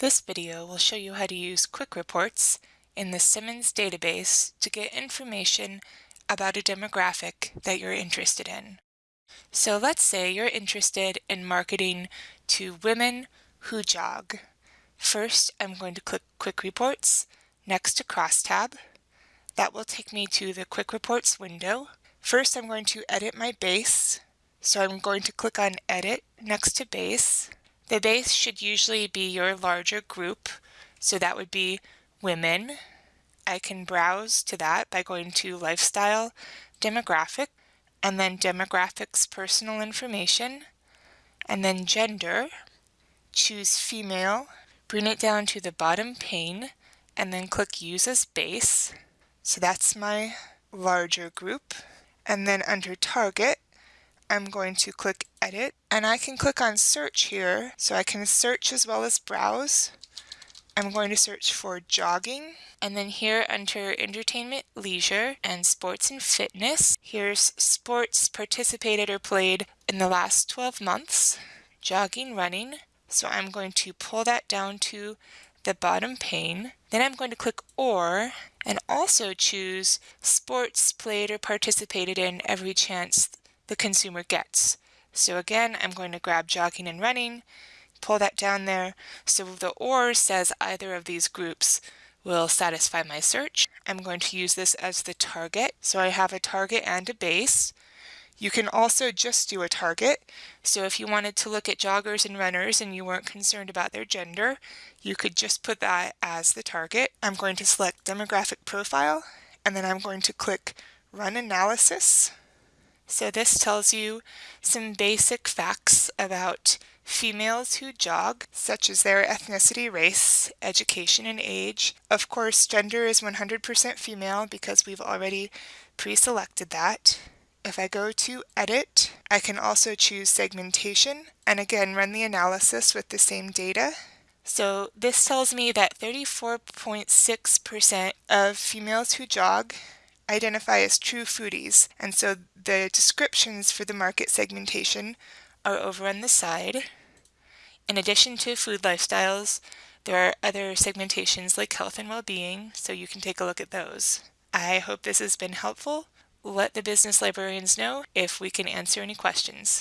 This video will show you how to use Quick Reports in the Simmons database to get information about a demographic that you're interested in. So let's say you're interested in marketing to women who jog. First, I'm going to click Quick Reports next to Crosstab. That will take me to the Quick Reports window. First, I'm going to edit my base. So I'm going to click on Edit next to Base. The base should usually be your larger group, so that would be women. I can browse to that by going to Lifestyle, Demographic, and then Demographics Personal Information, and then Gender. Choose Female, bring it down to the bottom pane, and then click Use as Base. So that's my larger group. And then under Target, I'm going to click edit and I can click on search here so I can search as well as browse. I'm going to search for jogging and then here under entertainment, leisure and sports and fitness, here's sports participated or played in the last 12 months, jogging, running. So I'm going to pull that down to the bottom pane. Then I'm going to click or and also choose sports played or participated in every chance the consumer gets. So again, I'm going to grab jogging and running, pull that down there. So the OR says either of these groups will satisfy my search. I'm going to use this as the target. So I have a target and a base. You can also just do a target. So if you wanted to look at joggers and runners and you weren't concerned about their gender, you could just put that as the target. I'm going to select demographic profile and then I'm going to click run analysis. So this tells you some basic facts about females who jog, such as their ethnicity, race, education, and age. Of course, gender is 100% female because we've already pre-selected that. If I go to Edit, I can also choose Segmentation, and again run the analysis with the same data. So this tells me that 34.6% of females who jog identify as true foodies, and so the descriptions for the market segmentation are over on the side. In addition to food lifestyles, there are other segmentations like health and well-being, so you can take a look at those. I hope this has been helpful. Let the business librarians know if we can answer any questions.